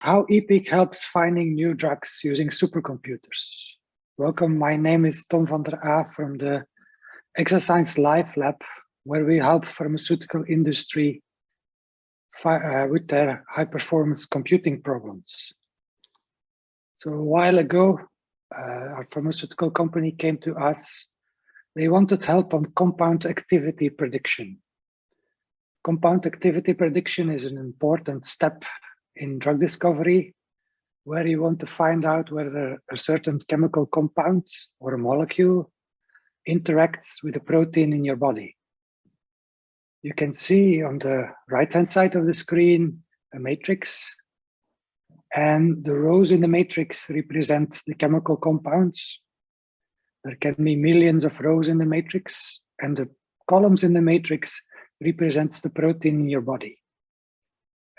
how EPEEC helps finding new drugs using supercomputers. Welcome, my name is Tom Vander Aa from the Exascience Life Lab, where we help pharmaceutical industry uh, with their high performance computing problems. So a while ago, uh, our pharmaceutical company came to us. They wanted help on compound activity prediction. Compound activity prediction is an important step in drug discovery, where you want to find out whether a certain chemical compound or a molecule interacts with a protein in your body. You can see on the right-hand side of the screen a matrix, and the rows in the matrix represent the chemical compounds. There can be millions of rows in the matrix, and the columns in the matrix represents the protein in your body.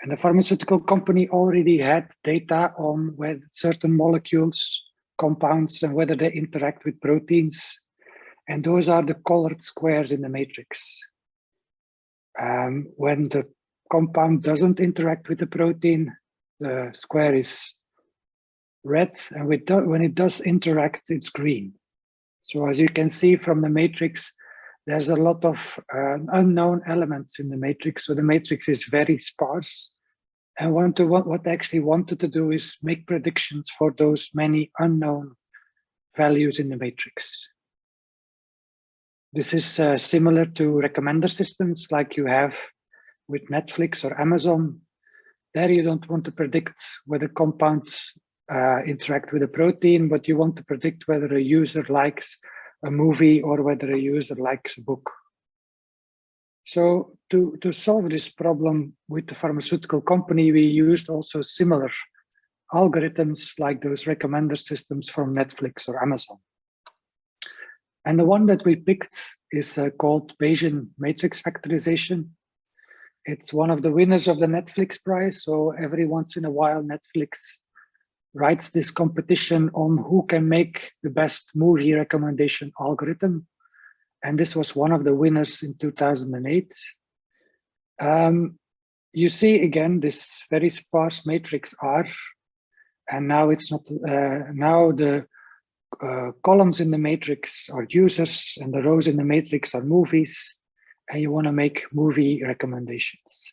And the pharmaceutical company already had data on whether certain molecules, compounds, and whether they interact with proteins. And those are the colored squares in the matrix. Um, when the compound doesn't interact with the protein, the square is red, and when it does interact, it's green. So as you can see from the matrix, there's a lot of uh, unknown elements in the matrix. So the matrix is very sparse. And to, what, what I actually wanted to do is make predictions for those many unknown values in the matrix. This is uh, similar to recommender systems like you have with Netflix or Amazon. There you don't want to predict whether compounds uh, interact with a protein, but you want to predict whether a user likes a movie or whether a user likes a book. So to, to solve this problem with the pharmaceutical company, we used also similar algorithms like those recommender systems from Netflix or Amazon. And the one that we picked is uh, called Bayesian matrix factorization. It's one of the winners of the Netflix prize. So every once in a while, Netflix writes this competition on who can make the best movie recommendation algorithm. And this was one of the winners in 2008. Um, you see again this very sparse matrix R, and now it's not, uh, now the uh, columns in the matrix are users and the rows in the matrix are movies, and you want to make movie recommendations.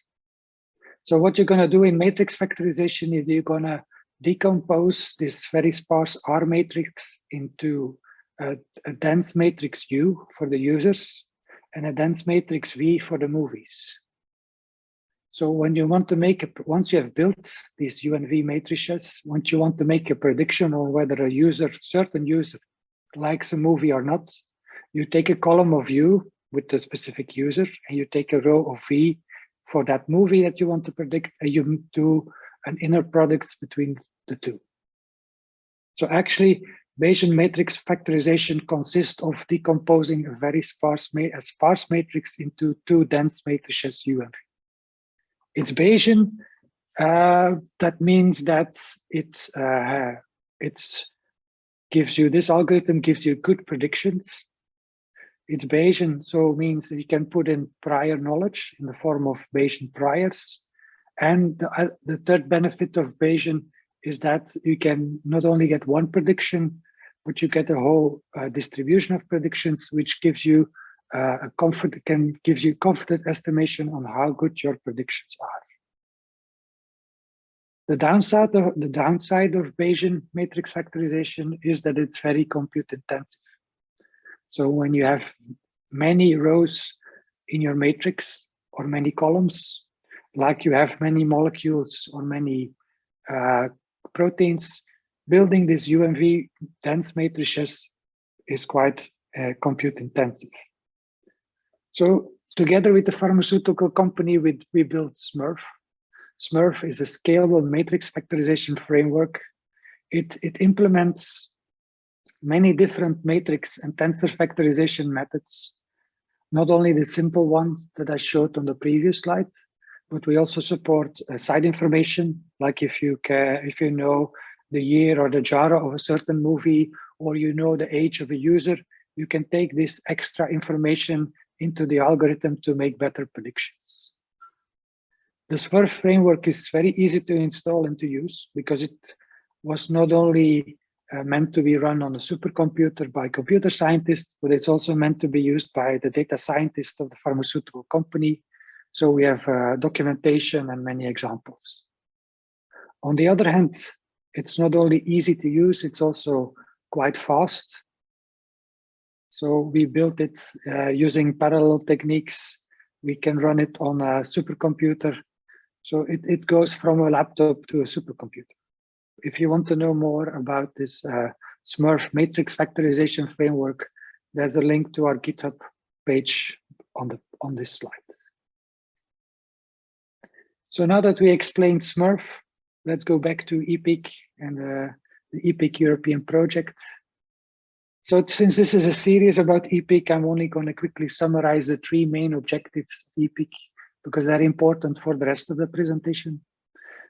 So what you're going to do in matrix factorization is you're going to decompose this very sparse R matrix into a, a, dense matrix U for the users and a dense matrix V for the movies. So when you want to make a, once you have built these U and V matrices, once you want to make a prediction on whether a user, certain user likes a movie or not, you take a column of U with the specific user and you take a row of V for that movie that you want to predict and you do an inner products between the two. So actually, Bayesian matrix factorization consists of decomposing a very sparse, ma a sparse matrix into two dense matrices U and V. It's Bayesian. Uh, that means that it uh, it's gives you this algorithm gives you good predictions. It's Bayesian, so means you can put in prior knowledge in the form of Bayesian priors. And the, uh, the third benefit of Bayesian is that you can not only get one prediction, but you get a whole uh, distribution of predictions, which gives you uh, a comfort can gives you confident estimation on how good your predictions are. The downside of the downside of Bayesian matrix factorization is that it's very compute intensive. So when you have many rows in your matrix or many columns, like you have many molecules or many uh, proteins, building these UMV dense matrices is quite uh, compute intensive. So together with the pharmaceutical company, we, we built SMURFF. SMURFF is a scalable matrix factorization framework. It, it implements many different matrix and tensor factorization methods, not only the simple ones that I showed on the previous slide, but we also support uh, side information, like if you if you know the year or the genre of a certain movie, or you know the age of a user, you can take this extra information into the algorithm to make better predictions. The SMURFF framework is very easy to install and to use because it was not only uh, meant to be run on a supercomputer by computer scientists, but it's also meant to be used by the data scientists of the pharmaceutical company. So we have uh, documentation and many examples. On the other hand, it's not only easy to use, it's also quite fast. So we built it uh, using parallel techniques. We can run it on a supercomputer. So it, it goes from a laptop to a supercomputer. If you want to know more about this uh, SMURFF matrix factorization framework, there's a link to our GitHub page on, the, on this slide. So now that we explained SMURFF, let's go back to EPEEC and uh, the EPEEC European project. So since this is a series about EPEEC, I'm only going to quickly summarize the three main objectives of EPEEC because they're important for the rest of the presentation.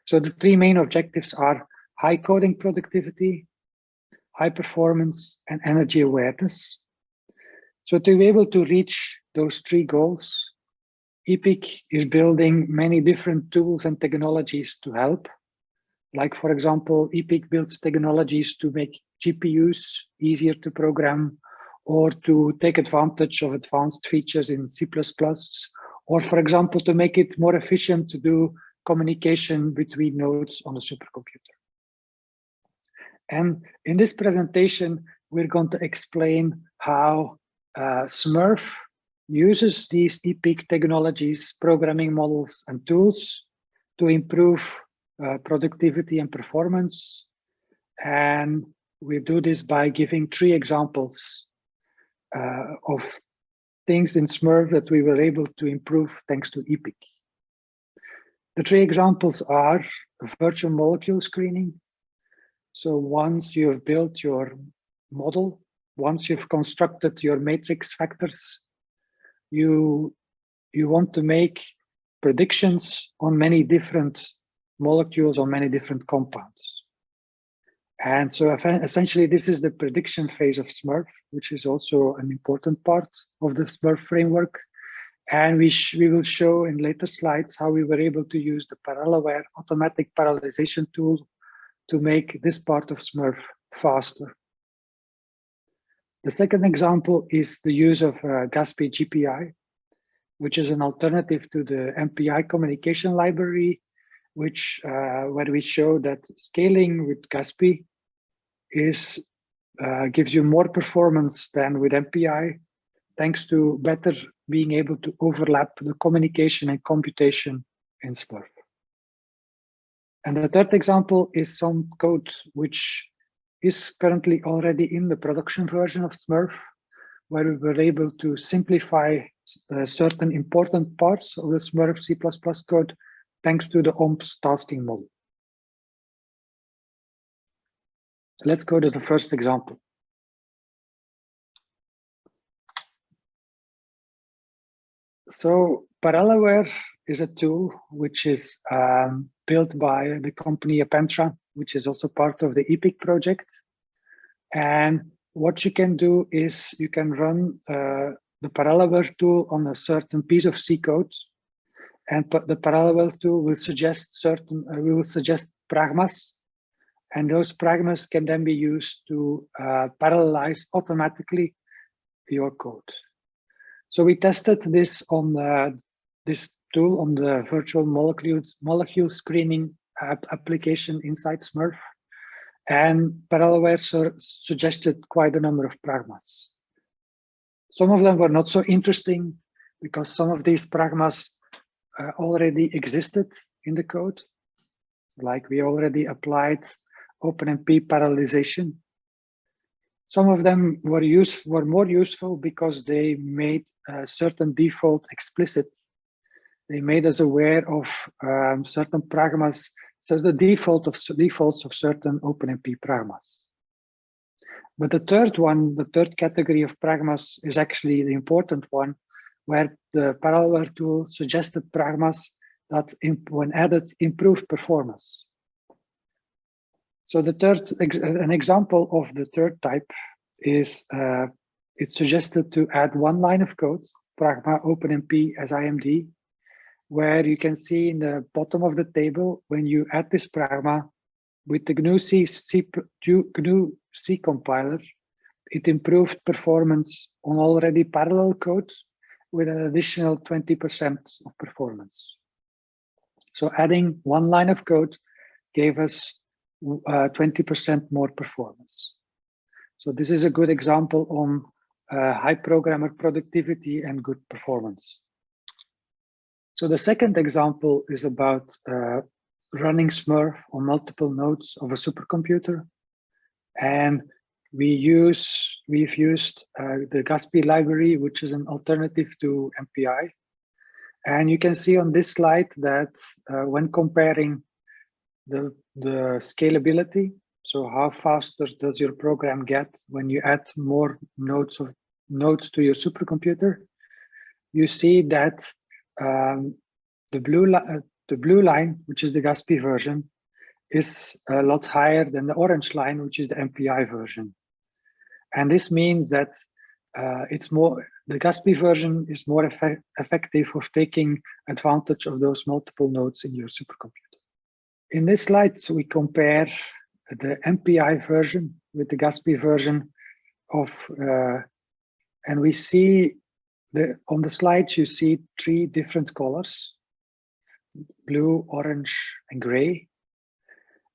So the three main objectives are high coding productivity, high performance, and energy awareness. So to be able to reach those three goals, EPEEC is building many different tools and technologies to help. Like, for example, EPEEC builds technologies to make GPUs easier to program or to take advantage of advanced features in C++, or for example, to make it more efficient to do communication between nodes on a supercomputer. And in this presentation, we're going to explain how uh, SMURFF uses these EPEEC technologies, programming models and tools to improve uh, productivity and performance. And we do this by giving three examples uh, of things in SMURFF that we were able to improve thanks to EPEEC. The three examples are virtual molecule screening. So once you have built your model, once you've constructed your matrix factors, you, you want to make predictions on many different molecules or many different compounds. And so essentially, this is the prediction phase of SMURFF, which is also an important part of the SMURFF framework. And we, we will show in later slides how we were able to use the Parallelware automatic parallelization tool to make this part of SMURFF faster. The second example is the use of uh, GASPI GPI, which is an alternative to the MPI communication library which uh, where we show that scaling with GASPI is uh, gives you more performance than with MPI, thanks to better being able to overlap the communication and computation in SMURFF. And the third example is some code which is currently already in the production version of SMURFF, where we were able to simplify uh, certain important parts of the SMURFF C++ code thanks to the OmpSs tasking model. Let's go to the first example. So Parallelware is a tool which is um, built by the company Appentra, which is also part of the EPEEC project. And what you can do is you can run uh, the Parallelware tool on a certain piece of C code and the parallel tool will suggest certain, uh, we will suggest pragmas, and those pragmas can then be used to uh, parallelize automatically your code. So we tested this on uh, this tool on the virtual molecules molecule screening app application inside SMURFF, and Parallelware su suggested quite a number of pragmas. Some of them were not so interesting because some of these pragmas uh, already existed in the code. Like we already applied OpenMP parallelization. Some of them were use were more useful because they made a certain default explicit. They made us aware of um, certain pragmas, so the default of defaults of certain OpenMP pragmas. But the third one, the third category of pragmas is actually the important one, where the Parallelware tool suggested pragmas that, when added, improve performance. So the third, an example of the third type is uh, it's suggested to add one line of code, Pragma OpenMP SIMD, where you can see in the bottom of the table, when you add this pragma with the GNU C, C, GNU C compiler, it improved performance on already parallel code with an additional 20% of performance. So adding one line of code gave us 20% uh, more performance. So this is a good example on uh, high programmer productivity and good performance. So the second example is about uh, running SMURFF on multiple nodes of a supercomputer. And we use, we've used uh, the GASPI library, which is an alternative to MPI. And you can see on this slide that uh, when comparing the, the scalability, so how faster does your program get when you add more nodes of nodes to your supercomputer, you see that um, the blue uh, the blue line, which is the GASPI version, is a lot higher than the orange line, which is the MPI version. And this means that uh, it's more, the GASPI version is more effect effective of taking advantage of those multiple nodes in your supercomputer. In this slide, we compare the MPI version with the GASPI version of, uh, and we see the on the slides, you see three different colors, blue, orange, and gray.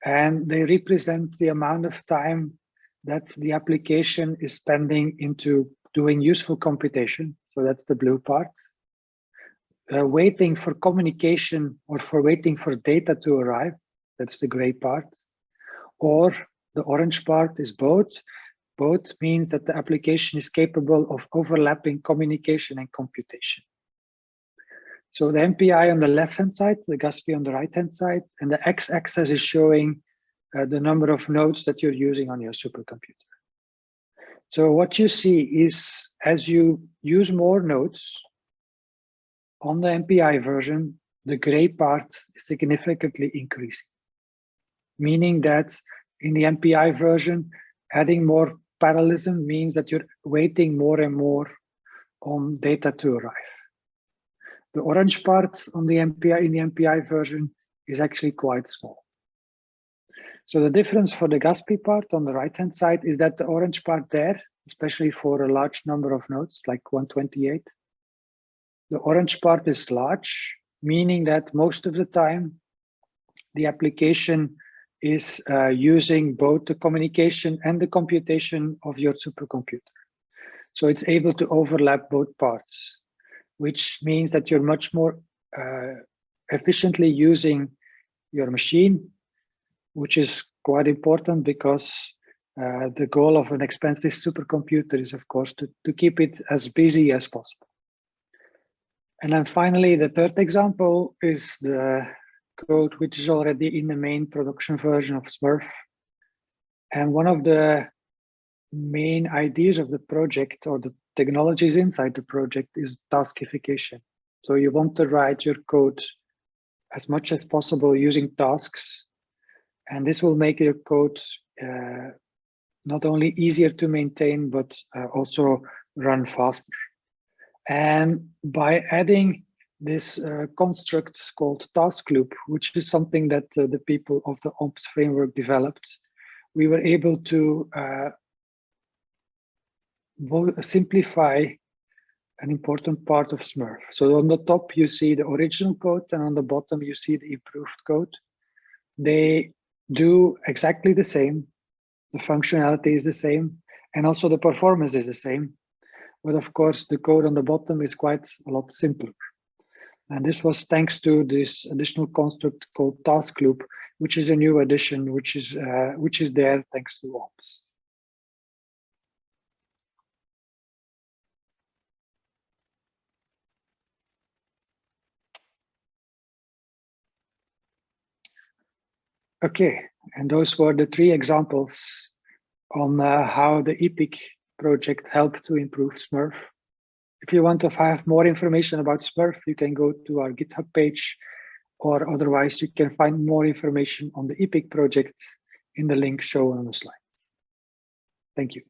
And they represent the amount of time that the application is spending into doing useful computation. So that's the blue part. Uh, waiting for communication or for waiting for data to arrive. That's the gray part. Or the orange part is both. Both means that the application is capable of overlapping communication and computation. So the MPI on the left-hand side, the GASPI on the right-hand side, and the x-axis is showing uh, the number of nodes that you're using on your supercomputer. So what you see is as you use more nodes on the MPI version, the gray part is significantly increasing, meaning that in the MPI version, adding more parallelism means that you're waiting more and more on data to arrive. The orange part on the MPI in the MPI version is actually quite small. So the difference for the GASPI part on the right-hand side is that the orange part there, especially for a large number of nodes, like 128, the orange part is large, meaning that most of the time, the application is uh, using both the communication and the computation of your supercomputer. So it's able to overlap both parts, which means that you're much more uh, efficiently using your machine which is quite important because uh, the goal of an expensive supercomputer is, of course, to, to keep it as busy as possible. And then finally, the third example is the code which is already in the main production version of SMURFF. And one of the main ideas of the project or the technologies inside the project is taskification. So you want to write your code as much as possible using tasks and this will make your code uh, not only easier to maintain, but uh, also run faster. And by adding this uh, construct called task loop, which is something that uh, the people of the OmpSs framework developed, we were able to uh, simplify an important part of SMURFF. So on the top, you see the original code, and on the bottom, you see the improved code. They do exactly the same. The functionality is the same, and also the performance is the same. But of course, the code on the bottom is quite a lot simpler. And this was thanks to this additional construct called task loop, which is a new addition, which is uh, which is there thanks to OmpSs. Okay, and those were the three examples on uh, how the EPEEC project helped to improve SMURFF. If you want to have more information about SMURFF, you can go to our GitHub page, or otherwise you can find more information on the EPEEC project in the link shown on the slide. Thank you.